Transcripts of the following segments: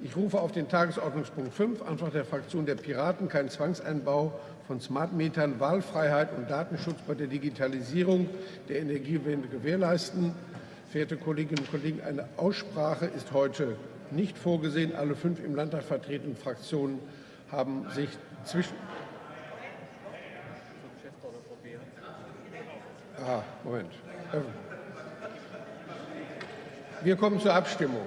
Ich rufe auf den Tagesordnungspunkt 5, Antrag der Fraktion der Piraten, kein Zwangseinbau von Smart Metern, Wahlfreiheit und Datenschutz bei der Digitalisierung der Energiewende gewährleisten. Verehrte Kolleginnen und Kollegen, eine Aussprache ist heute nicht vorgesehen. Alle fünf im Landtag vertretenen Fraktionen haben sich zwischen Ah, Moment. Wir kommen zur Abstimmung.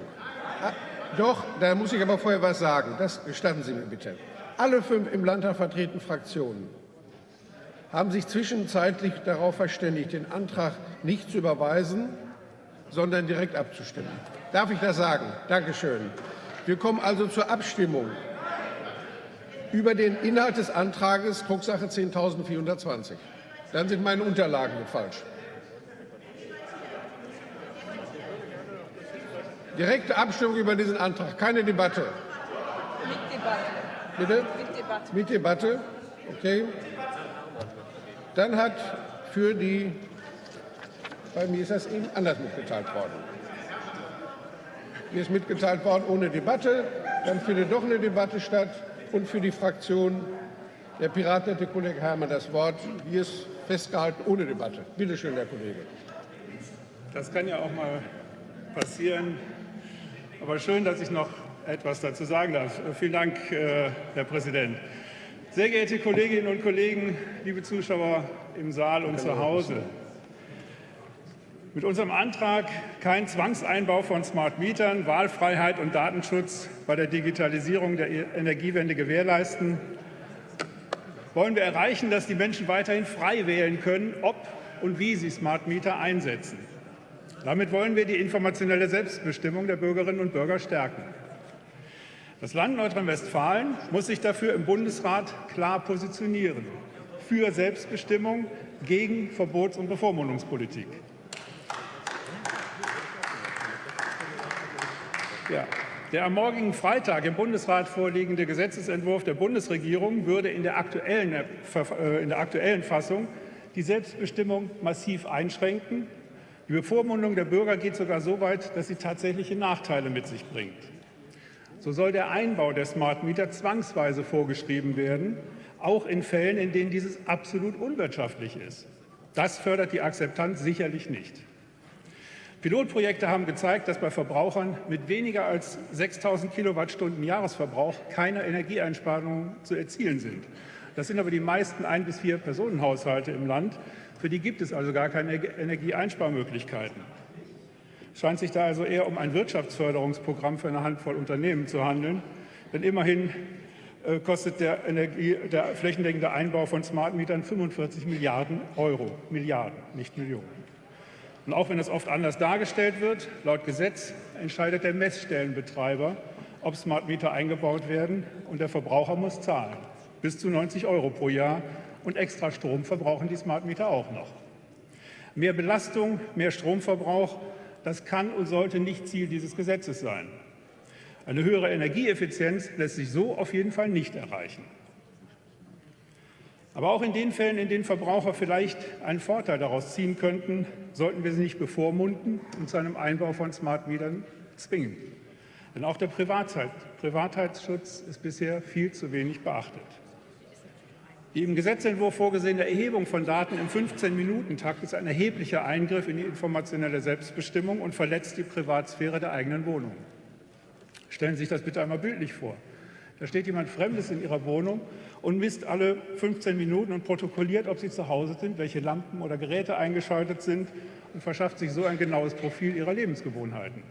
Doch, da muss ich aber vorher was sagen. Das gestatten Sie mir bitte. Alle fünf im Landtag vertretenen Fraktionen haben sich zwischenzeitlich darauf verständigt, den Antrag nicht zu überweisen, sondern direkt abzustimmen. Darf ich das sagen? Dankeschön. Wir kommen also zur Abstimmung über den Inhalt des Antrags Drucksache 10.420. Dann sind meine Unterlagen falsch. Direkte Abstimmung über diesen Antrag, keine Debatte. Mit Debatte. Bitte? Mit Debatte. Mit Debatte. Okay. Dann hat für die, bei mir ist das eben anders mitgeteilt worden. Mir ist mitgeteilt worden ohne Debatte. Dann findet doch eine Debatte statt. Und für die Fraktion der Piraten hat der Kollege Herrmann das Wort. Hier ist festgehalten ohne Debatte. Bitte schön, Herr Kollege. Das kann ja auch mal passieren. Aber schön, dass ich noch etwas dazu sagen darf. Vielen Dank, äh, Herr Präsident. Sehr geehrte Kolleginnen und Kollegen, liebe Zuschauer im Saal und zu Hause. Mit unserem Antrag kein Zwangseinbau von Smart Mietern, Wahlfreiheit und Datenschutz bei der Digitalisierung der Energiewende gewährleisten, wollen wir erreichen, dass die Menschen weiterhin frei wählen können, ob und wie sie Smart Meter einsetzen. Damit wollen wir die informationelle Selbstbestimmung der Bürgerinnen und Bürger stärken. Das Land Nordrhein-Westfalen muss sich dafür im Bundesrat klar positionieren für Selbstbestimmung gegen Verbots- und Bevormundungspolitik. Ja. Der am morgigen Freitag im Bundesrat vorliegende Gesetzentwurf der Bundesregierung würde in der aktuellen, äh, in der aktuellen Fassung die Selbstbestimmung massiv einschränken. Die Bevormundung der Bürger geht sogar so weit, dass sie tatsächliche Nachteile mit sich bringt. So soll der Einbau der Smart Meter zwangsweise vorgeschrieben werden, auch in Fällen, in denen dieses absolut unwirtschaftlich ist. Das fördert die Akzeptanz sicherlich nicht. Pilotprojekte haben gezeigt, dass bei Verbrauchern mit weniger als 6.000 Kilowattstunden Jahresverbrauch keine Energieeinsparungen zu erzielen sind. Das sind aber die meisten ein bis vier Personenhaushalte im Land. Für die gibt es also gar keine Energieeinsparmöglichkeiten. Es scheint sich da also eher um ein Wirtschaftsförderungsprogramm für eine Handvoll Unternehmen zu handeln. Denn immerhin äh, kostet der, Energie, der flächendeckende Einbau von Smart Mietern 45 Milliarden Euro. Milliarden, nicht Millionen. Und auch wenn es oft anders dargestellt wird, laut Gesetz entscheidet der Messstellenbetreiber, ob Smart Meter eingebaut werden und der Verbraucher muss zahlen. Bis zu 90 Euro pro Jahr und extra Strom verbrauchen die Smart Meter auch noch. Mehr Belastung, mehr Stromverbrauch, das kann und sollte nicht Ziel dieses Gesetzes sein. Eine höhere Energieeffizienz lässt sich so auf jeden Fall nicht erreichen. Aber auch in den Fällen, in denen Verbraucher vielleicht einen Vorteil daraus ziehen könnten, sollten wir sie nicht bevormunden und zu einem Einbau von Smart Metern zwingen. Denn auch der Privatheitsschutz ist bisher viel zu wenig beachtet. Die im Gesetzentwurf vorgesehene Erhebung von Daten im 15-Minuten-Takt ist ein erheblicher Eingriff in die informationelle Selbstbestimmung und verletzt die Privatsphäre der eigenen Wohnung. Stellen Sie sich das bitte einmal bildlich vor. Da steht jemand Fremdes in Ihrer Wohnung und misst alle 15 Minuten und protokolliert, ob Sie zu Hause sind, welche Lampen oder Geräte eingeschaltet sind und verschafft sich so ein genaues Profil Ihrer Lebensgewohnheiten.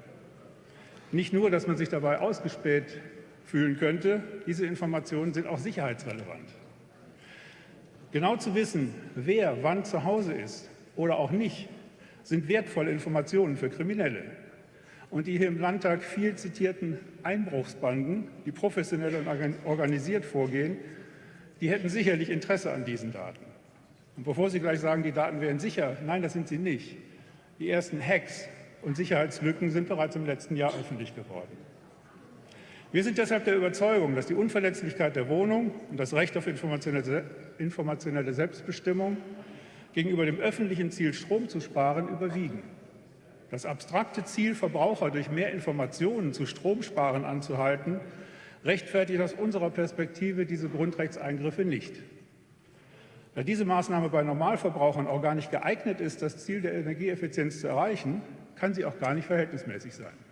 Nicht nur, dass man sich dabei ausgespäht fühlen könnte, diese Informationen sind auch sicherheitsrelevant. Genau zu wissen, wer wann zu Hause ist oder auch nicht, sind wertvolle Informationen für Kriminelle und die hier im Landtag viel zitierten Einbruchsbanden, die professionell und organisiert vorgehen, die hätten sicherlich Interesse an diesen Daten. Und bevor Sie gleich sagen, die Daten wären sicher, nein, das sind sie nicht. Die ersten Hacks und Sicherheitslücken sind bereits im letzten Jahr öffentlich geworden. Wir sind deshalb der Überzeugung, dass die Unverletzlichkeit der Wohnung und das Recht auf informationelle Selbstbestimmung gegenüber dem öffentlichen Ziel, Strom zu sparen, überwiegen. Das abstrakte Ziel, Verbraucher durch mehr Informationen zu Stromsparen anzuhalten, rechtfertigt aus unserer Perspektive diese Grundrechtseingriffe nicht. Da diese Maßnahme bei Normalverbrauchern auch gar nicht geeignet ist, das Ziel der Energieeffizienz zu erreichen, kann sie auch gar nicht verhältnismäßig sein.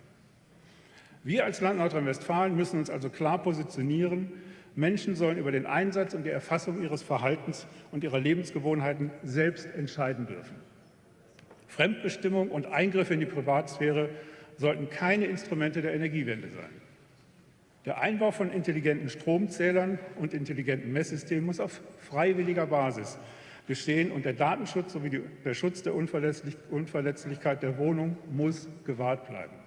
Wir als Land Nordrhein-Westfalen müssen uns also klar positionieren. Menschen sollen über den Einsatz und die Erfassung ihres Verhaltens und ihrer Lebensgewohnheiten selbst entscheiden dürfen. Fremdbestimmung und Eingriffe in die Privatsphäre sollten keine Instrumente der Energiewende sein. Der Einbau von intelligenten Stromzählern und intelligenten Messsystemen muss auf freiwilliger Basis geschehen und der Datenschutz sowie der Schutz der Unverletzlich Unverletzlichkeit der Wohnung muss gewahrt bleiben.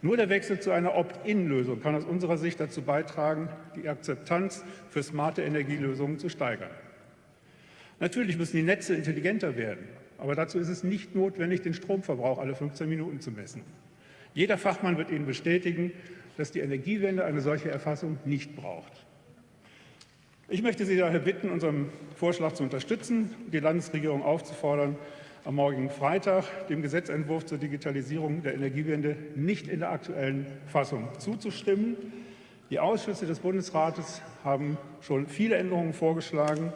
Nur der Wechsel zu einer Opt-in-Lösung kann aus unserer Sicht dazu beitragen, die Akzeptanz für smarte Energielösungen zu steigern. Natürlich müssen die Netze intelligenter werden, aber dazu ist es nicht notwendig, den Stromverbrauch alle 15 Minuten zu messen. Jeder Fachmann wird Ihnen bestätigen, dass die Energiewende eine solche Erfassung nicht braucht. Ich möchte Sie daher bitten, unseren Vorschlag zu unterstützen und die Landesregierung aufzufordern, am morgigen Freitag dem Gesetzentwurf zur Digitalisierung der Energiewende nicht in der aktuellen Fassung zuzustimmen. Die Ausschüsse des Bundesrates haben schon viele Änderungen vorgeschlagen.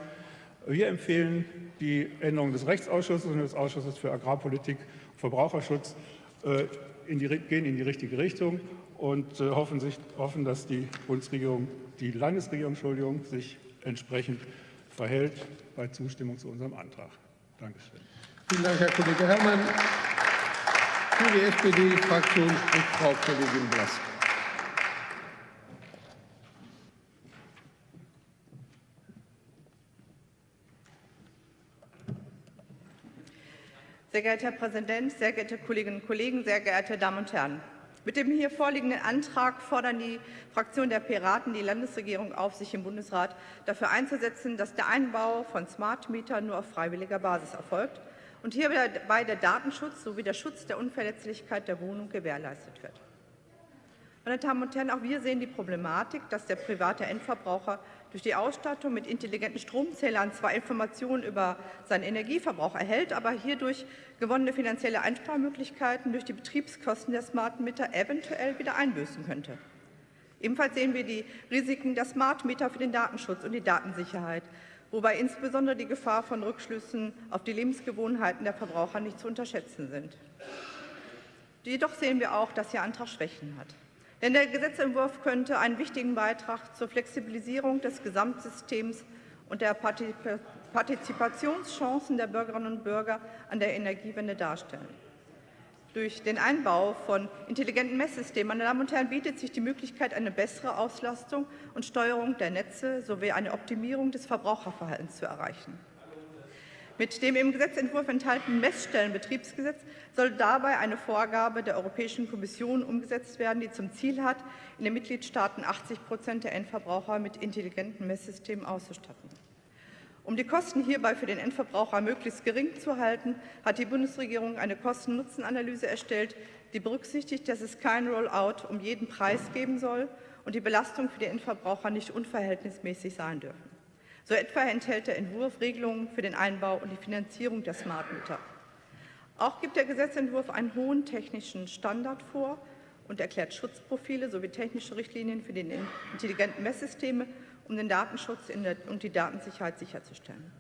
Wir empfehlen die Änderungen des Rechtsausschusses und des Ausschusses für Agrarpolitik und Verbraucherschutz äh, in die, gehen in die richtige Richtung und äh, hoffen, sich, hoffen, dass die Bundesregierung, die Landesregierung, Entschuldigung, sich entsprechend verhält bei Zustimmung zu unserem Antrag. Dankeschön. Vielen Dank, Herr Kollege Herrmann. Für die SPD-Fraktion spricht Frau Kollegin Blask. Sehr geehrter Herr Präsident, sehr geehrte Kolleginnen und Kollegen, sehr geehrte Damen und Herren! Mit dem hier vorliegenden Antrag fordern die Fraktion der Piraten die Landesregierung auf, sich im Bundesrat dafür einzusetzen, dass der Einbau von Smart Metern nur auf freiwilliger Basis erfolgt und hierbei der Datenschutz sowie der Schutz der Unverletzlichkeit der Wohnung gewährleistet wird. Meine Damen und Herren, auch wir sehen die Problematik, dass der private Endverbraucher durch die Ausstattung mit intelligenten Stromzählern zwar Informationen über seinen Energieverbrauch erhält, aber hierdurch gewonnene finanzielle Einsparmöglichkeiten durch die Betriebskosten der Smart Meter eventuell wieder einbüßen könnte. Ebenfalls sehen wir die Risiken der Smart Meter für den Datenschutz und die Datensicherheit, wobei insbesondere die Gefahr von Rückschlüssen auf die Lebensgewohnheiten der Verbraucher nicht zu unterschätzen sind. Jedoch sehen wir auch, dass Ihr Antrag Schwächen hat. Denn der Gesetzentwurf könnte einen wichtigen Beitrag zur Flexibilisierung des Gesamtsystems und der Partizipationschancen der Bürgerinnen und Bürger an der Energiewende darstellen. Durch den Einbau von intelligenten Messsystemen, meine Damen und Herren, bietet sich die Möglichkeit, eine bessere Auslastung und Steuerung der Netze sowie eine Optimierung des Verbraucherverhaltens zu erreichen. Mit dem im Gesetzentwurf enthaltenen Messstellenbetriebsgesetz soll dabei eine Vorgabe der Europäischen Kommission umgesetzt werden, die zum Ziel hat, in den Mitgliedstaaten 80 Prozent der Endverbraucher mit intelligenten Messsystemen auszustatten. Um die Kosten hierbei für den Endverbraucher möglichst gering zu halten, hat die Bundesregierung eine Kosten-Nutzen-Analyse erstellt, die berücksichtigt, dass es kein Rollout um jeden Preis geben soll und die Belastung für die Endverbraucher nicht unverhältnismäßig sein dürfen. So etwa enthält der Entwurf Regelungen für den Einbau und die Finanzierung der Smart Meter. Auch gibt der Gesetzentwurf einen hohen technischen Standard vor und erklärt Schutzprofile sowie technische Richtlinien für die intelligenten Messsysteme, um den Datenschutz und die Datensicherheit sicherzustellen.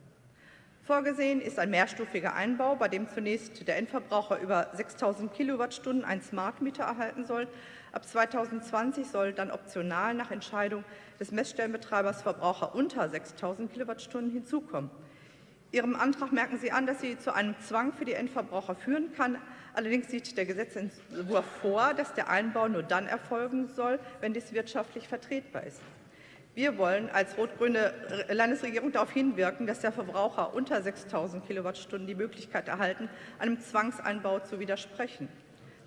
Vorgesehen ist ein mehrstufiger Einbau, bei dem zunächst der Endverbraucher über 6.000 Kilowattstunden ein Smart Meter erhalten soll. Ab 2020 soll dann optional nach Entscheidung des Messstellenbetreibers Verbraucher unter 6.000 Kilowattstunden hinzukommen. Ihrem Antrag merken Sie an, dass sie zu einem Zwang für die Endverbraucher führen kann. Allerdings sieht der Gesetzentwurf vor, dass der Einbau nur dann erfolgen soll, wenn dies wirtschaftlich vertretbar ist. Wir wollen als rot-grüne Landesregierung darauf hinwirken, dass der Verbraucher unter 6.000 Kilowattstunden die Möglichkeit erhalten, einem Zwangseinbau zu widersprechen.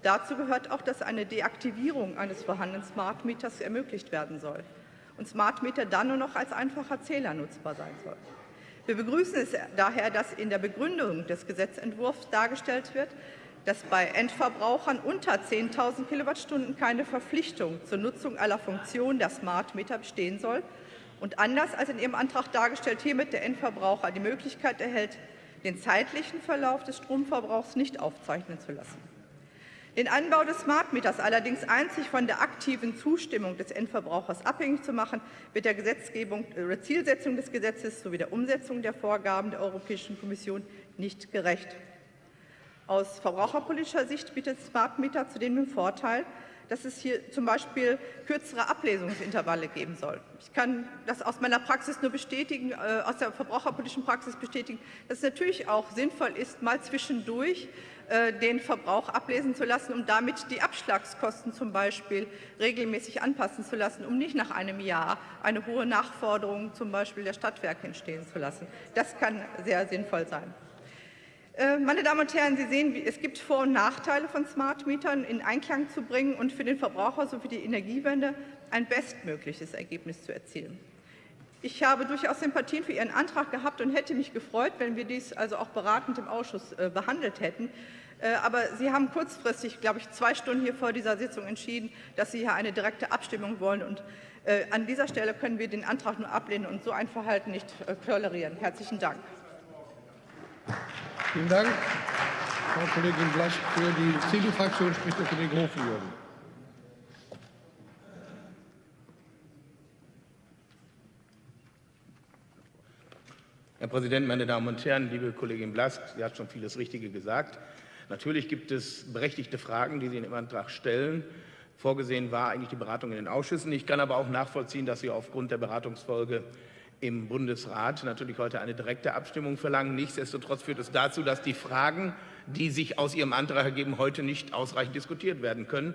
Dazu gehört auch, dass eine Deaktivierung eines vorhandenen Smart Meters ermöglicht werden soll und Smart Meter dann nur noch als einfacher Zähler nutzbar sein soll. Wir begrüßen es daher, dass in der Begründung des Gesetzentwurfs dargestellt wird, dass bei Endverbrauchern unter 10.000 Kilowattstunden keine Verpflichtung zur Nutzung aller Funktionen der Smart Meter bestehen soll und anders als in Ihrem Antrag dargestellt hiermit der Endverbraucher die Möglichkeit erhält, den zeitlichen Verlauf des Stromverbrauchs nicht aufzeichnen zu lassen. Den Anbau des Smart Meters allerdings einzig von der aktiven Zustimmung des Endverbrauchers abhängig zu machen, wird der Gesetzgebung oder Zielsetzung des Gesetzes sowie der Umsetzung der Vorgaben der Europäischen Kommission nicht gerecht. Aus verbraucherpolitischer Sicht bietet Smart Meter zudem den Vorteil, dass es hier zum Beispiel kürzere Ablesungsintervalle geben soll. Ich kann das aus meiner Praxis nur bestätigen, äh, aus der verbraucherpolitischen Praxis bestätigen, dass es natürlich auch sinnvoll ist, mal zwischendurch äh, den Verbrauch ablesen zu lassen, um damit die Abschlagskosten zum Beispiel regelmäßig anpassen zu lassen, um nicht nach einem Jahr eine hohe Nachforderung zum Beispiel der Stadtwerke entstehen zu lassen. Das kann sehr sinnvoll sein. Äh, meine Damen und Herren, Sie sehen, es gibt Vor- und Nachteile von Smart Mietern in Einklang zu bringen und für den Verbraucher sowie die Energiewende ein bestmögliches Ergebnis zu erzielen. Ich habe durchaus Sympathien für Ihren Antrag gehabt und hätte mich gefreut, wenn wir dies also auch beratend im Ausschuss äh, behandelt hätten. Äh, aber Sie haben kurzfristig, glaube ich, zwei Stunden hier vor dieser Sitzung entschieden, dass Sie hier eine direkte Abstimmung wollen. Und an dieser Stelle können wir den Antrag nur ablehnen und so ein Verhalten nicht tolerieren. Herzlichen Dank. Vielen Dank, Frau Kollegin Blasch. Für die CDU-Fraktion spricht der Kollege Hofjürgen. Herr Präsident, meine Damen und Herren, liebe Kollegin Blask, sie hat schon vieles Richtige gesagt. Natürlich gibt es berechtigte Fragen, die Sie in dem Antrag stellen. Vorgesehen war eigentlich die Beratung in den Ausschüssen. Ich kann aber auch nachvollziehen, dass Sie aufgrund der Beratungsfolge im Bundesrat natürlich heute eine direkte Abstimmung verlangen. Nichtsdestotrotz führt es dazu, dass die Fragen, die sich aus Ihrem Antrag ergeben, heute nicht ausreichend diskutiert werden können.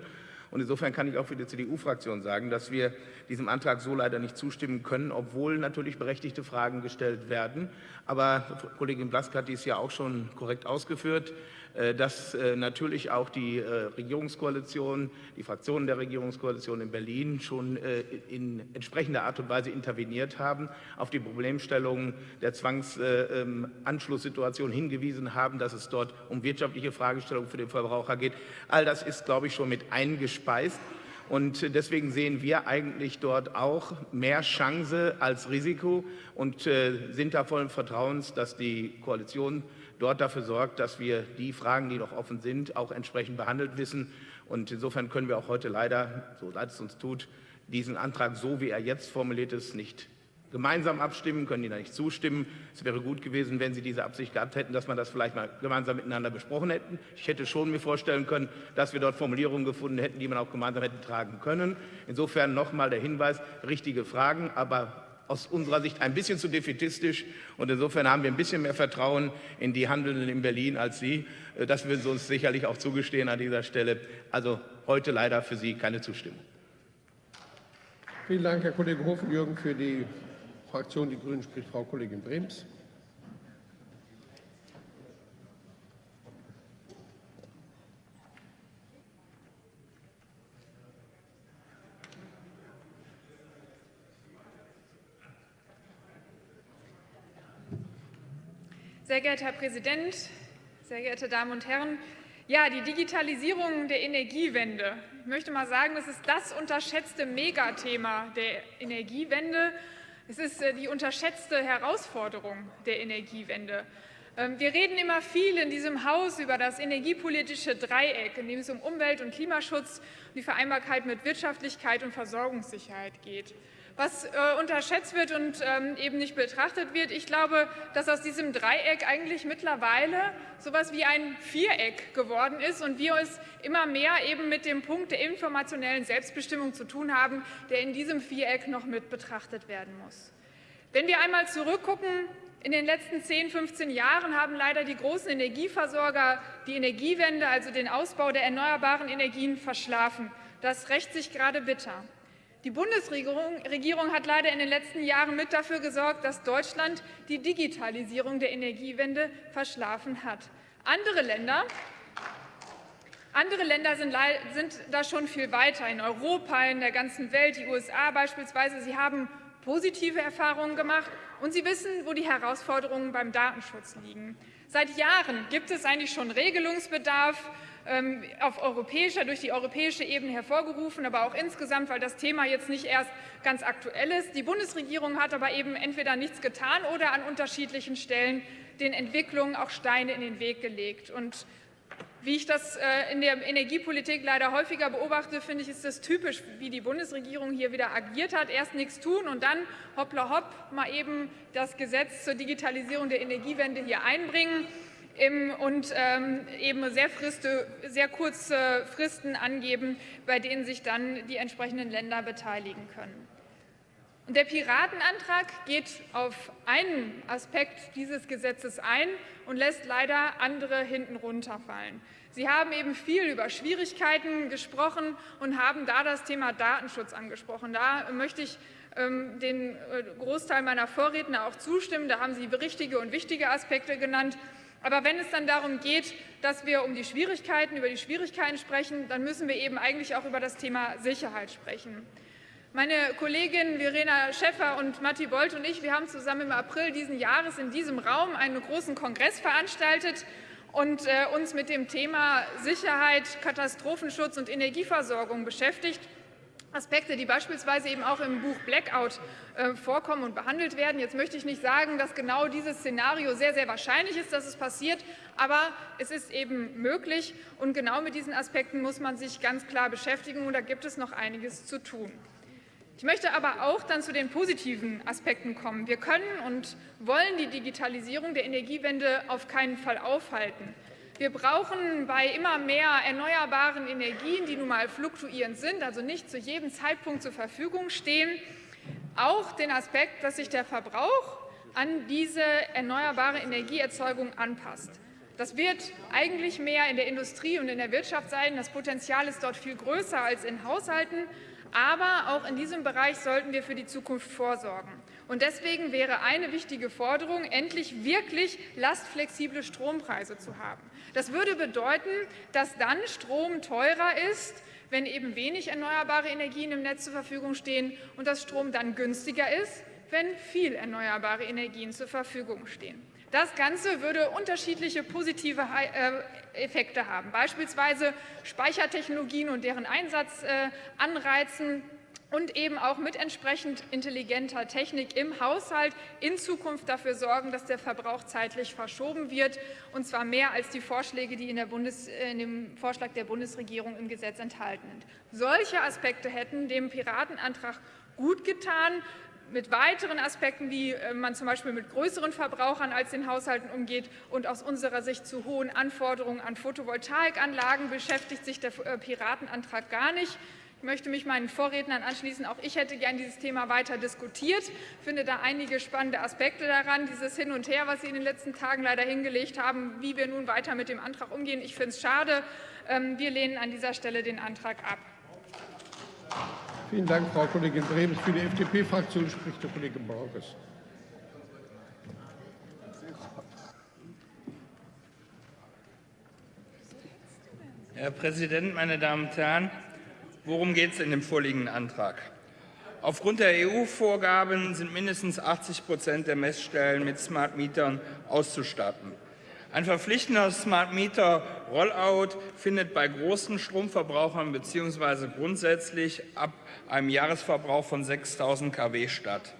Und insofern kann ich auch für die CDU-Fraktion sagen, dass wir diesem Antrag so leider nicht zustimmen können, obwohl natürlich berechtigte Fragen gestellt werden. Aber Kollegin Blask hat dies ja auch schon korrekt ausgeführt. Äh, dass äh, natürlich auch die äh, Regierungskoalition, die Fraktionen der Regierungskoalition in Berlin schon in entsprechender Art und Weise interveniert haben, auf die Problemstellungen der Zwangsanschlusssituation hingewiesen haben, dass es dort um wirtschaftliche Fragestellungen für den Verbraucher geht. All das ist, glaube ich, schon mit eingespeist. Und deswegen sehen wir eigentlich dort auch mehr Chance als Risiko und sind da vollen Vertrauens, dass die Koalition dort dafür sorgt, dass wir die Fragen, die noch offen sind, auch entsprechend behandelt wissen. Und insofern können wir auch heute leider, so leid es uns tut, diesen Antrag, so wie er jetzt formuliert ist, nicht gemeinsam abstimmen, können Ihnen da nicht zustimmen. Es wäre gut gewesen, wenn Sie diese Absicht gehabt hätten, dass man das vielleicht mal gemeinsam miteinander besprochen hätten. Ich hätte schon mir vorstellen können, dass wir dort Formulierungen gefunden hätten, die man auch gemeinsam hätte tragen können. Insofern nochmal der Hinweis, richtige Fragen, aber aus unserer Sicht ein bisschen zu defetistisch. Und insofern haben wir ein bisschen mehr Vertrauen in die Handelnden in Berlin als Sie. Äh, das würden Sie uns sicherlich auch zugestehen an dieser Stelle. Also heute leider für Sie keine Zustimmung. Vielen Dank, Herr Kollege Hofjürgen. Für die Fraktion Die Grünen spricht Frau Kollegin Brems. Sehr geehrter Herr Präsident, sehr geehrte Damen und Herren! Ja, die Digitalisierung der Energiewende. Ich möchte mal sagen, das ist das unterschätzte Megathema der Energiewende. Es ist äh, die unterschätzte Herausforderung der Energiewende. Ähm, wir reden immer viel in diesem Haus über das energiepolitische Dreieck, in dem es um Umwelt- und Klimaschutz und die Vereinbarkeit mit Wirtschaftlichkeit und Versorgungssicherheit geht was äh, unterschätzt wird und ähm, eben nicht betrachtet wird. Ich glaube, dass aus diesem Dreieck eigentlich mittlerweile so etwas wie ein Viereck geworden ist und wir es immer mehr eben mit dem Punkt der informationellen Selbstbestimmung zu tun haben, der in diesem Viereck noch mit betrachtet werden muss. Wenn wir einmal zurückgucken, in den letzten 10, 15 Jahren haben leider die großen Energieversorger die Energiewende, also den Ausbau der erneuerbaren Energien, verschlafen. Das rächt sich gerade bitter. Die Bundesregierung hat leider in den letzten Jahren mit dafür gesorgt, dass Deutschland die Digitalisierung der Energiewende verschlafen hat. Andere Länder, andere Länder sind, sind da schon viel weiter, in Europa, in der ganzen Welt, die USA beispielsweise. Sie haben positive Erfahrungen gemacht und sie wissen, wo die Herausforderungen beim Datenschutz liegen. Seit Jahren gibt es eigentlich schon Regelungsbedarf auf europäischer, durch die europäische Ebene hervorgerufen, aber auch insgesamt, weil das Thema jetzt nicht erst ganz aktuell ist. Die Bundesregierung hat aber eben entweder nichts getan oder an unterschiedlichen Stellen den Entwicklungen auch Steine in den Weg gelegt. Und wie ich das äh, in der Energiepolitik leider häufiger beobachte, finde ich, ist das typisch, wie die Bundesregierung hier wieder agiert hat. Erst nichts tun und dann hoppla hopp mal eben das Gesetz zur Digitalisierung der Energiewende hier einbringen und ähm, eben sehr, Friste, sehr kurze Fristen angeben, bei denen sich dann die entsprechenden Länder beteiligen können. Und der Piratenantrag geht auf einen Aspekt dieses Gesetzes ein und lässt leider andere hinten runterfallen. Sie haben eben viel über Schwierigkeiten gesprochen und haben da das Thema Datenschutz angesprochen. Da möchte ich ähm, den äh, Großteil meiner Vorredner auch zustimmen. Da haben Sie richtige und wichtige Aspekte genannt. Aber wenn es dann darum geht, dass wir um die Schwierigkeiten, über die Schwierigkeiten sprechen, dann müssen wir eben eigentlich auch über das Thema Sicherheit sprechen. Meine Kolleginnen Verena Schäffer und Matti Bolt und ich, wir haben zusammen im April diesen Jahres in diesem Raum einen großen Kongress veranstaltet und äh, uns mit dem Thema Sicherheit, Katastrophenschutz und Energieversorgung beschäftigt. Aspekte, die beispielsweise eben auch im Buch Blackout äh, vorkommen und behandelt werden. Jetzt möchte ich nicht sagen, dass genau dieses Szenario sehr, sehr wahrscheinlich ist, dass es passiert, aber es ist eben möglich und genau mit diesen Aspekten muss man sich ganz klar beschäftigen und da gibt es noch einiges zu tun. Ich möchte aber auch dann zu den positiven Aspekten kommen. Wir können und wollen die Digitalisierung der Energiewende auf keinen Fall aufhalten. Wir brauchen bei immer mehr erneuerbaren Energien, die nun mal fluktuierend sind, also nicht zu jedem Zeitpunkt zur Verfügung stehen, auch den Aspekt, dass sich der Verbrauch an diese erneuerbare Energieerzeugung anpasst. Das wird eigentlich mehr in der Industrie und in der Wirtschaft sein. Das Potenzial ist dort viel größer als in Haushalten. Aber auch in diesem Bereich sollten wir für die Zukunft vorsorgen. Und deswegen wäre eine wichtige Forderung, endlich wirklich lastflexible Strompreise zu haben. Das würde bedeuten, dass dann Strom teurer ist, wenn eben wenig erneuerbare Energien im Netz zur Verfügung stehen und dass Strom dann günstiger ist, wenn viel erneuerbare Energien zur Verfügung stehen. Das Ganze würde unterschiedliche positive äh, Effekte haben, beispielsweise Speichertechnologien und deren Einsatz äh, anreizen und eben auch mit entsprechend intelligenter Technik im Haushalt in Zukunft dafür sorgen, dass der Verbrauch zeitlich verschoben wird, und zwar mehr als die Vorschläge, die in, Bundes-, in dem Vorschlag der Bundesregierung im Gesetz enthalten sind. Solche Aspekte hätten dem Piratenantrag gut getan mit weiteren Aspekten, wie äh, man zum Beispiel mit größeren Verbrauchern als den Haushalten umgeht und aus unserer Sicht zu hohen Anforderungen an Photovoltaikanlagen beschäftigt sich der äh, Piratenantrag gar nicht. Ich möchte mich meinen Vorrednern anschließen. Auch ich hätte gern dieses Thema weiter diskutiert. Ich finde da einige spannende Aspekte daran. Dieses Hin und Her, was Sie in den letzten Tagen leider hingelegt haben, wie wir nun weiter mit dem Antrag umgehen. Ich finde es schade. Ähm, wir lehnen an dieser Stelle den Antrag ab. Vielen Dank, Frau Kollegin Brems. Für die FDP-Fraktion spricht der Kollege Borges. Herr Präsident, meine Damen und Herren! Worum geht es in dem vorliegenden Antrag? Aufgrund der EU-Vorgaben sind mindestens 80 Prozent der Messstellen mit Smart Mietern auszustatten. Ein verpflichtender Smart Meter Rollout findet bei großen Stromverbrauchern bzw. grundsätzlich ab einem Jahresverbrauch von 6.000 kW statt.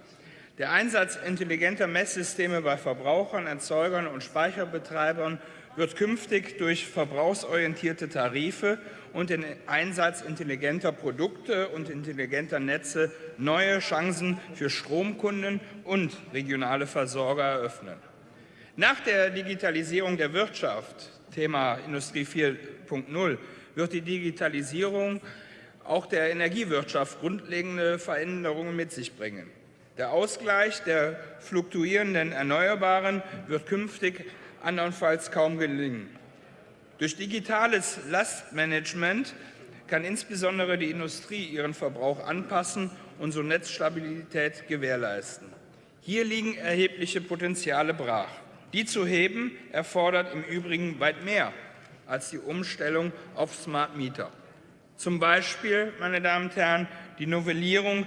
Der Einsatz intelligenter Messsysteme bei Verbrauchern, Erzeugern und Speicherbetreibern wird künftig durch verbrauchsorientierte Tarife und den Einsatz intelligenter Produkte und intelligenter Netze neue Chancen für Stromkunden und regionale Versorger eröffnen. Nach der Digitalisierung der Wirtschaft, Thema Industrie 4.0, wird die Digitalisierung auch der Energiewirtschaft grundlegende Veränderungen mit sich bringen. Der Ausgleich der fluktuierenden Erneuerbaren wird künftig andernfalls kaum gelingen. Durch digitales Lastmanagement kann insbesondere die Industrie ihren Verbrauch anpassen und so Netzstabilität gewährleisten. Hier liegen erhebliche Potenziale brach. Die zu heben erfordert im Übrigen weit mehr als die Umstellung auf Smart Meter. Zum Beispiel, meine Damen und Herren, die Novellierung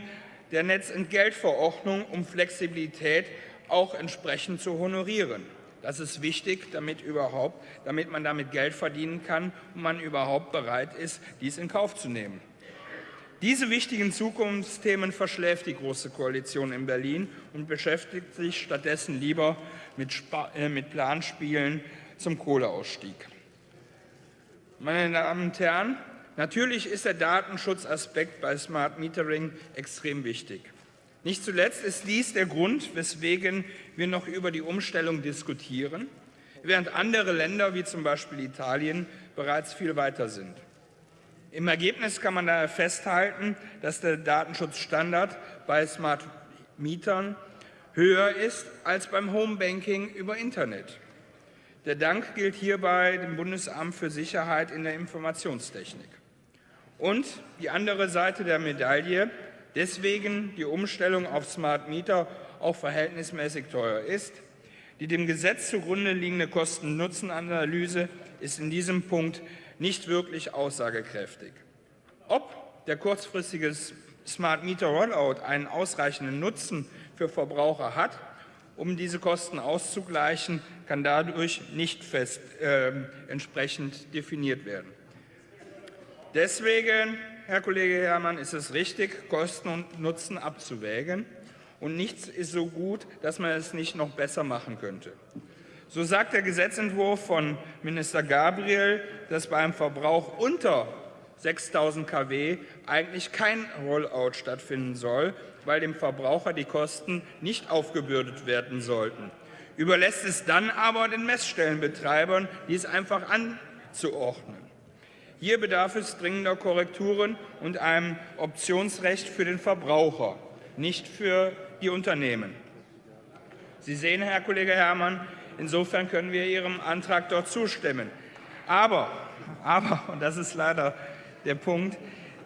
der Netzentgeltverordnung, um Flexibilität auch entsprechend zu honorieren. Das ist wichtig, damit, überhaupt, damit man damit Geld verdienen kann und man überhaupt bereit ist, dies in Kauf zu nehmen. Diese wichtigen Zukunftsthemen verschläft die Große Koalition in Berlin und beschäftigt sich stattdessen lieber mit, Sp äh, mit Planspielen zum Kohleausstieg. Meine Damen und Herren, natürlich ist der Datenschutzaspekt bei Smart Metering extrem wichtig. Nicht zuletzt ist dies der Grund, weswegen wir noch über die Umstellung diskutieren, während andere Länder wie zum Beispiel Italien bereits viel weiter sind. Im Ergebnis kann man daher festhalten, dass der Datenschutzstandard bei Smart Mietern höher ist als beim Homebanking über Internet. Der Dank gilt hierbei dem Bundesamt für Sicherheit in der Informationstechnik. Und die andere Seite der Medaille, deswegen die Umstellung auf Smart Meter auch verhältnismäßig teuer ist. Die dem Gesetz zugrunde liegende Kosten-Nutzen-Analyse ist in diesem Punkt nicht wirklich aussagekräftig. Ob der kurzfristige Smart Meter Rollout einen ausreichenden Nutzen für Verbraucher hat, um diese Kosten auszugleichen, kann dadurch nicht fest äh, entsprechend definiert werden. Deswegen, Herr Kollege Herrmann, ist es richtig, Kosten und Nutzen abzuwägen. Und nichts ist so gut, dass man es nicht noch besser machen könnte. So sagt der Gesetzentwurf von Minister Gabriel, dass beim Verbrauch unter 6000 kW eigentlich kein Rollout stattfinden soll, weil dem Verbraucher die Kosten nicht aufgebürdet werden sollten. Überlässt es dann aber den Messstellenbetreibern, dies einfach anzuordnen. Hier bedarf es dringender Korrekturen und einem Optionsrecht für den Verbraucher, nicht für die Unternehmen. Sie sehen, Herr Kollege Herrmann, insofern können wir Ihrem Antrag dort zustimmen. Aber, aber und das ist leider der Punkt,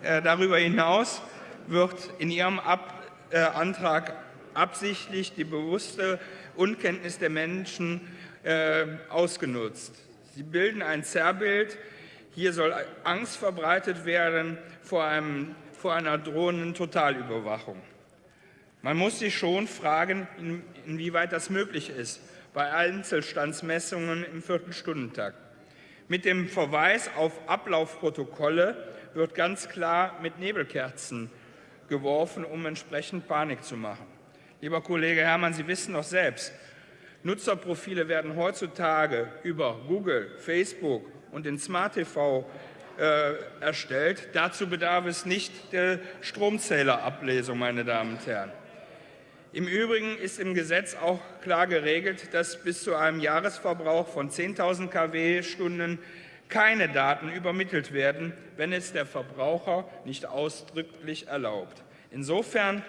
äh, darüber hinaus wird in Ihrem Ab äh, Antrag absichtlich die bewusste Unkenntnis der Menschen äh, ausgenutzt. Sie bilden ein Zerrbild. Hier soll Angst verbreitet werden vor, einem, vor einer drohenden Totalüberwachung. Man muss sich schon fragen, in, inwieweit das möglich ist bei Einzelstandsmessungen im Viertelstundentakt. Mit dem Verweis auf Ablaufprotokolle wird ganz klar mit Nebelkerzen geworfen, um entsprechend Panik zu machen. Lieber Kollege Herrmann, Sie wissen doch selbst, Nutzerprofile werden heutzutage über Google, Facebook und den Smart TV äh, erstellt. Dazu bedarf es nicht der Stromzählerablesung, meine Damen und Herren. Im Übrigen ist im Gesetz auch klar geregelt, dass bis zu einem Jahresverbrauch von 10.000 kW-Stunden keine Daten übermittelt werden, wenn es der Verbraucher nicht ausdrücklich erlaubt. Insofern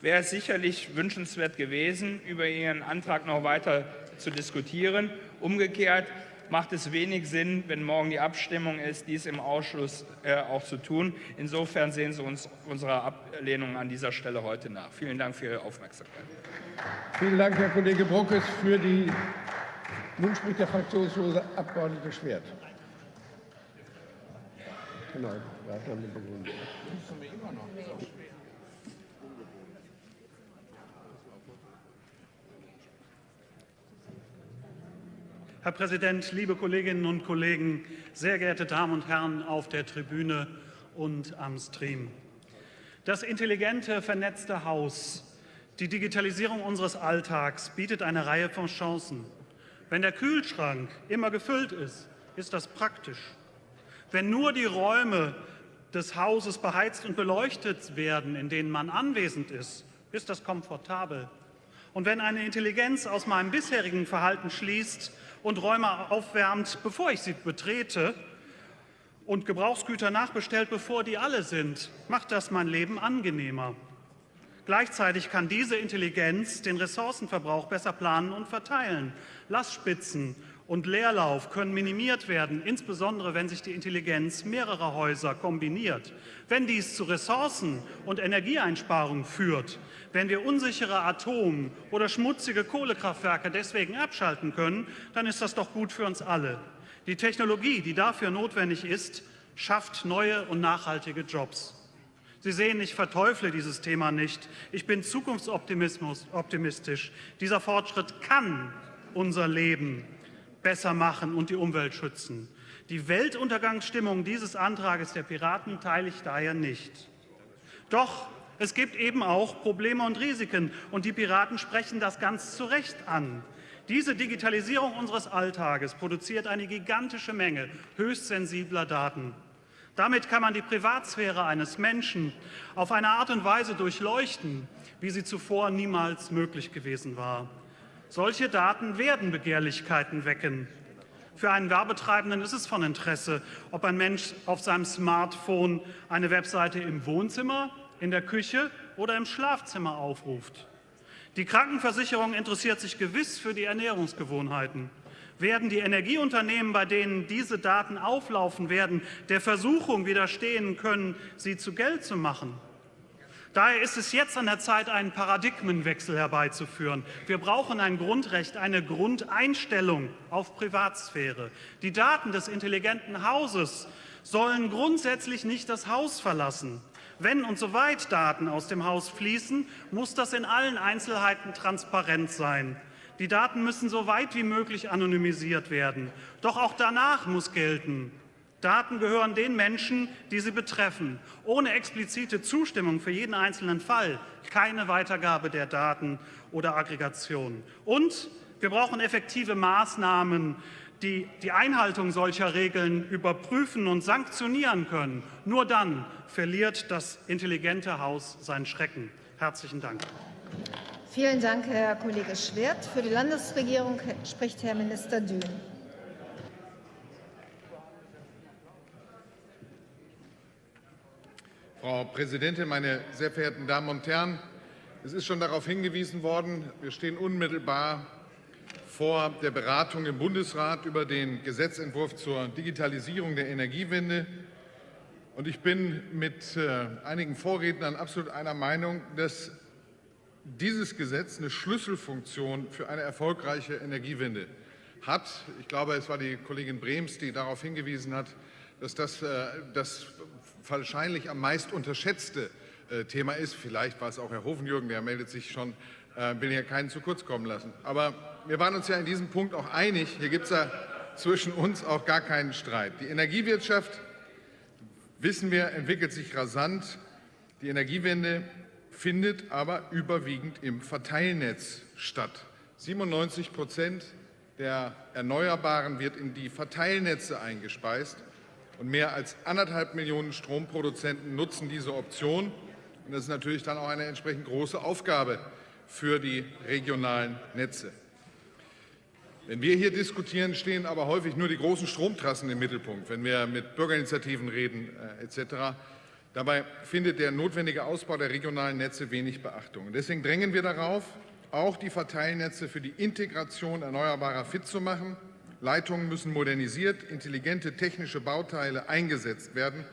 wäre es sicherlich wünschenswert gewesen, über Ihren Antrag noch weiter zu diskutieren. Umgekehrt macht es wenig Sinn, wenn morgen die Abstimmung ist, dies im Ausschuss äh, auch zu tun. Insofern sehen Sie uns unsere Ablehnung an dieser Stelle heute nach. Vielen Dank für Ihre Aufmerksamkeit. Vielen Dank, Herr Kollege Bruckes, für die nun spricht der fraktionslose Abgeordnete Schwert. Genau, Herr Präsident, liebe Kolleginnen und Kollegen, sehr geehrte Damen und Herren auf der Tribüne und am Stream. Das intelligente, vernetzte Haus, die Digitalisierung unseres Alltags bietet eine Reihe von Chancen. Wenn der Kühlschrank immer gefüllt ist, ist das praktisch. Wenn nur die Räume des Hauses beheizt und beleuchtet werden, in denen man anwesend ist, ist das komfortabel. Und wenn eine Intelligenz aus meinem bisherigen Verhalten schließt und Räume aufwärmt, bevor ich sie betrete und Gebrauchsgüter nachbestellt, bevor die alle sind, macht das mein Leben angenehmer. Gleichzeitig kann diese Intelligenz den Ressourcenverbrauch besser planen und verteilen. Lastspitzen und Leerlauf können minimiert werden, insbesondere wenn sich die Intelligenz mehrerer Häuser kombiniert. Wenn dies zu Ressourcen- und Energieeinsparungen führt, wenn wir unsichere Atom- oder schmutzige Kohlekraftwerke deswegen abschalten können, dann ist das doch gut für uns alle. Die Technologie, die dafür notwendig ist, schafft neue und nachhaltige Jobs. Sie sehen, ich verteufle dieses Thema nicht. Ich bin zukunftsoptimistisch. Dieser Fortschritt kann unser Leben besser machen und die Umwelt schützen. Die Weltuntergangsstimmung dieses Antrages der Piraten teile ich daher nicht. Doch es gibt eben auch Probleme und Risiken, und die Piraten sprechen das ganz zu Recht an. Diese Digitalisierung unseres Alltages produziert eine gigantische Menge höchst sensibler Daten. Damit kann man die Privatsphäre eines Menschen auf eine Art und Weise durchleuchten, wie sie zuvor niemals möglich gewesen war. Solche Daten werden Begehrlichkeiten wecken. Für einen Werbetreibenden ist es von Interesse, ob ein Mensch auf seinem Smartphone eine Webseite im Wohnzimmer, in der Küche oder im Schlafzimmer aufruft. Die Krankenversicherung interessiert sich gewiss für die Ernährungsgewohnheiten. Werden die Energieunternehmen, bei denen diese Daten auflaufen werden, der Versuchung widerstehen können, sie zu Geld zu machen? Daher ist es jetzt an der Zeit, einen Paradigmenwechsel herbeizuführen. Wir brauchen ein Grundrecht, eine Grundeinstellung auf Privatsphäre. Die Daten des intelligenten Hauses sollen grundsätzlich nicht das Haus verlassen. Wenn und soweit Daten aus dem Haus fließen, muss das in allen Einzelheiten transparent sein. Die Daten müssen so weit wie möglich anonymisiert werden. Doch auch danach muss gelten, Daten gehören den Menschen, die sie betreffen. Ohne explizite Zustimmung für jeden einzelnen Fall keine Weitergabe der Daten oder Aggregation. Und wir brauchen effektive Maßnahmen, die die Einhaltung solcher Regeln überprüfen und sanktionieren können. Nur dann verliert das intelligente Haus seinen Schrecken. Herzlichen Dank. Vielen Dank, Herr Kollege Schwert. Für die Landesregierung spricht Herr Minister Dün. Frau Präsidentin, meine sehr verehrten Damen und Herren! Es ist schon darauf hingewiesen worden, wir stehen unmittelbar vor der Beratung im Bundesrat über den Gesetzentwurf zur Digitalisierung der Energiewende. Und ich bin mit äh, einigen Vorrednern absolut einer Meinung, dass dieses Gesetz eine Schlüsselfunktion für eine erfolgreiche Energiewende hat. Ich glaube, es war die Kollegin Brems, die darauf hingewiesen hat, dass das äh, das wahrscheinlich am meist unterschätzte äh, Thema ist. Vielleicht war es auch Herr Hofenjürgen, der meldet sich schon, will hier keinen zu kurz kommen lassen. Aber wir waren uns ja in diesem Punkt auch einig. Hier gibt es ja zwischen uns auch gar keinen Streit. Die Energiewirtschaft, wissen wir, entwickelt sich rasant. Die Energiewende findet aber überwiegend im Verteilnetz statt. 97 Prozent der Erneuerbaren wird in die Verteilnetze eingespeist. Und mehr als anderthalb Millionen Stromproduzenten nutzen diese Option. Und das ist natürlich dann auch eine entsprechend große Aufgabe für die regionalen Netze. Wenn wir hier diskutieren, stehen aber häufig nur die großen Stromtrassen im Mittelpunkt, wenn wir mit Bürgerinitiativen reden äh, etc. Dabei findet der notwendige Ausbau der regionalen Netze wenig Beachtung. Und deswegen drängen wir darauf, auch die Verteilnetze für die Integration erneuerbarer fit zu machen. Leitungen müssen modernisiert, intelligente technische Bauteile eingesetzt werden.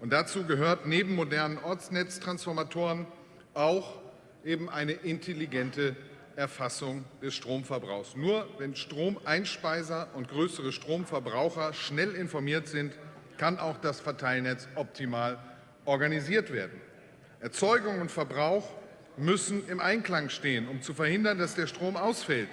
Und dazu gehört neben modernen Ortsnetztransformatoren auch eben eine intelligente Erfassung des Stromverbrauchs. Nur wenn Stromeinspeiser und größere Stromverbraucher schnell informiert sind, kann auch das Verteilnetz optimal organisiert werden. Erzeugung und Verbrauch müssen im Einklang stehen, um zu verhindern, dass der Strom ausfällt.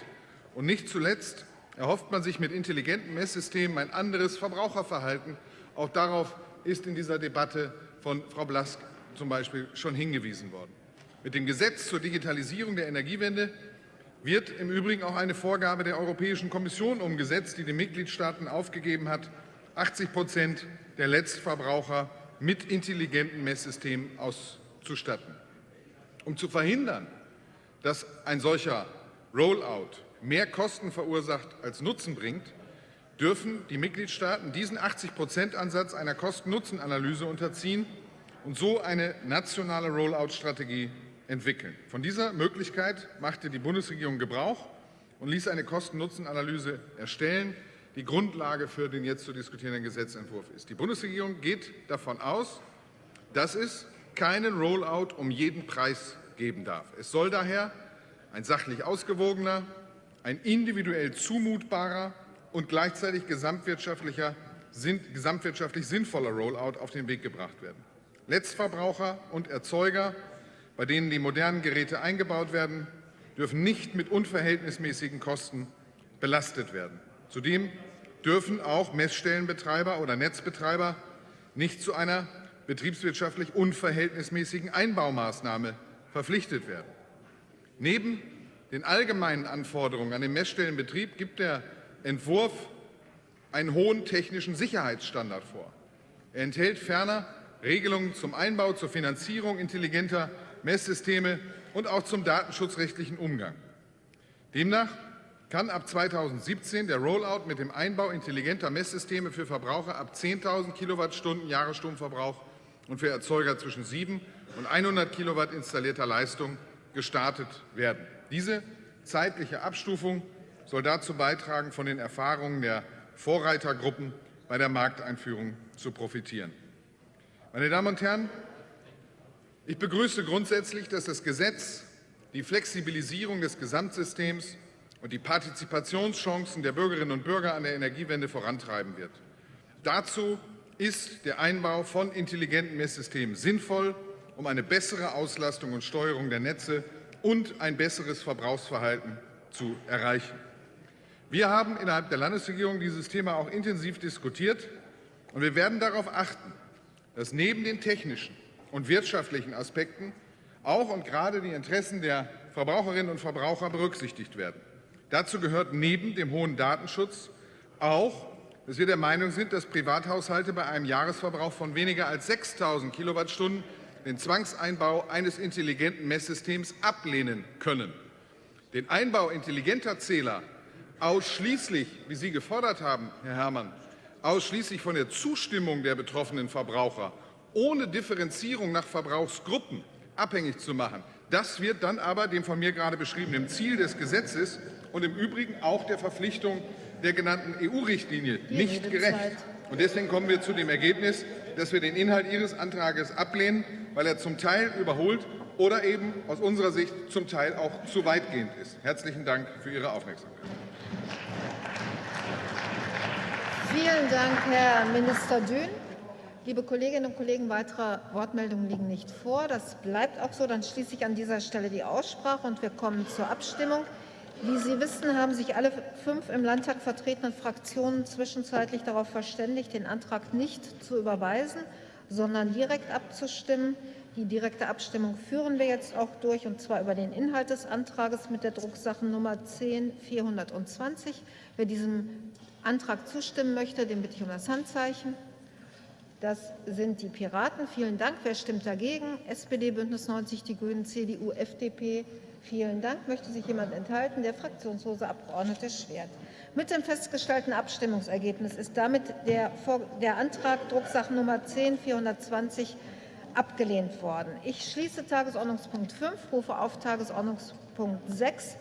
Und nicht zuletzt erhofft man sich mit intelligenten Messsystemen ein anderes Verbraucherverhalten. Auch darauf ist in dieser Debatte von Frau Blask zum Beispiel schon hingewiesen worden. Mit dem Gesetz zur Digitalisierung der Energiewende wird im Übrigen auch eine Vorgabe der Europäischen Kommission umgesetzt, die den Mitgliedstaaten aufgegeben hat, 80 Prozent der Letztverbraucher mit intelligenten Messsystemen auszustatten. Um zu verhindern, dass ein solcher Rollout mehr Kosten verursacht als Nutzen bringt, dürfen die Mitgliedstaaten diesen 80-Prozent-Ansatz einer Kosten-Nutzen-Analyse unterziehen und so eine nationale Rollout-Strategie entwickeln. Von dieser Möglichkeit machte die Bundesregierung Gebrauch und ließ eine Kosten-Nutzen-Analyse erstellen, die Grundlage für den jetzt zu diskutierenden Gesetzentwurf ist. Die Bundesregierung geht davon aus, dass es keinen Rollout um jeden Preis geben darf. Es soll daher ein sachlich ausgewogener, ein individuell zumutbarer und gleichzeitig gesamtwirtschaftlicher, gesamtwirtschaftlich sinnvoller Rollout auf den Weg gebracht werden. Letztverbraucher und Erzeuger bei denen die modernen Geräte eingebaut werden, dürfen nicht mit unverhältnismäßigen Kosten belastet werden. Zudem dürfen auch Messstellenbetreiber oder Netzbetreiber nicht zu einer betriebswirtschaftlich unverhältnismäßigen Einbaumaßnahme verpflichtet werden. Neben den allgemeinen Anforderungen an den Messstellenbetrieb gibt der Entwurf einen hohen technischen Sicherheitsstandard vor. Er enthält ferner Regelungen zum Einbau, zur Finanzierung intelligenter Messsysteme und auch zum datenschutzrechtlichen Umgang. Demnach kann ab 2017 der Rollout mit dem Einbau intelligenter Messsysteme für Verbraucher ab 10.000 Kilowattstunden Jahresstromverbrauch und für Erzeuger zwischen 7 und 100 Kilowatt installierter Leistung gestartet werden. Diese zeitliche Abstufung soll dazu beitragen, von den Erfahrungen der Vorreitergruppen bei der Markteinführung zu profitieren. Meine Damen und Herren, ich begrüße grundsätzlich, dass das Gesetz die Flexibilisierung des Gesamtsystems und die Partizipationschancen der Bürgerinnen und Bürger an der Energiewende vorantreiben wird. Dazu ist der Einbau von intelligenten Messsystemen sinnvoll, um eine bessere Auslastung und Steuerung der Netze und ein besseres Verbrauchsverhalten zu erreichen. Wir haben innerhalb der Landesregierung dieses Thema auch intensiv diskutiert, und wir werden darauf achten, dass neben den technischen und wirtschaftlichen Aspekten auch und gerade die Interessen der Verbraucherinnen und Verbraucher berücksichtigt werden. Dazu gehört neben dem hohen Datenschutz auch, dass wir der Meinung sind, dass Privathaushalte bei einem Jahresverbrauch von weniger als 6.000 Kilowattstunden den Zwangseinbau eines intelligenten Messsystems ablehnen können. Den Einbau intelligenter Zähler ausschließlich, wie Sie gefordert haben, Herr Herrmann, ausschließlich von der Zustimmung der betroffenen Verbraucher ohne Differenzierung nach Verbrauchsgruppen abhängig zu machen. Das wird dann aber dem von mir gerade beschriebenen Ziel des Gesetzes und im Übrigen auch der Verpflichtung der genannten EU-Richtlinie nicht gerecht. Und deswegen kommen wir zu dem Ergebnis, dass wir den Inhalt Ihres Antrags ablehnen, weil er zum Teil überholt oder eben aus unserer Sicht zum Teil auch zu weitgehend ist. Herzlichen Dank für Ihre Aufmerksamkeit. Vielen Dank, Herr Minister Dün. Liebe Kolleginnen und Kollegen, weitere Wortmeldungen liegen nicht vor. Das bleibt auch so. Dann schließe ich an dieser Stelle die Aussprache und wir kommen zur Abstimmung. Wie Sie wissen, haben sich alle fünf im Landtag vertretenen Fraktionen zwischenzeitlich darauf verständigt, den Antrag nicht zu überweisen, sondern direkt abzustimmen. Die direkte Abstimmung führen wir jetzt auch durch, und zwar über den Inhalt des Antrags mit der Drucksachennummer 10 420. Wer diesem Antrag zustimmen möchte, den bitte ich um das Handzeichen. Das sind die Piraten. Vielen Dank. Wer stimmt dagegen? SPD, Bündnis 90, die Grünen, CDU, FDP. Vielen Dank. Möchte sich jemand enthalten? Der fraktionslose Abgeordnete Schwert. Mit dem festgestellten Abstimmungsergebnis ist damit der, der Antrag Drucksachennummer 10 420 abgelehnt worden. Ich schließe Tagesordnungspunkt 5, rufe auf Tagesordnungspunkt 6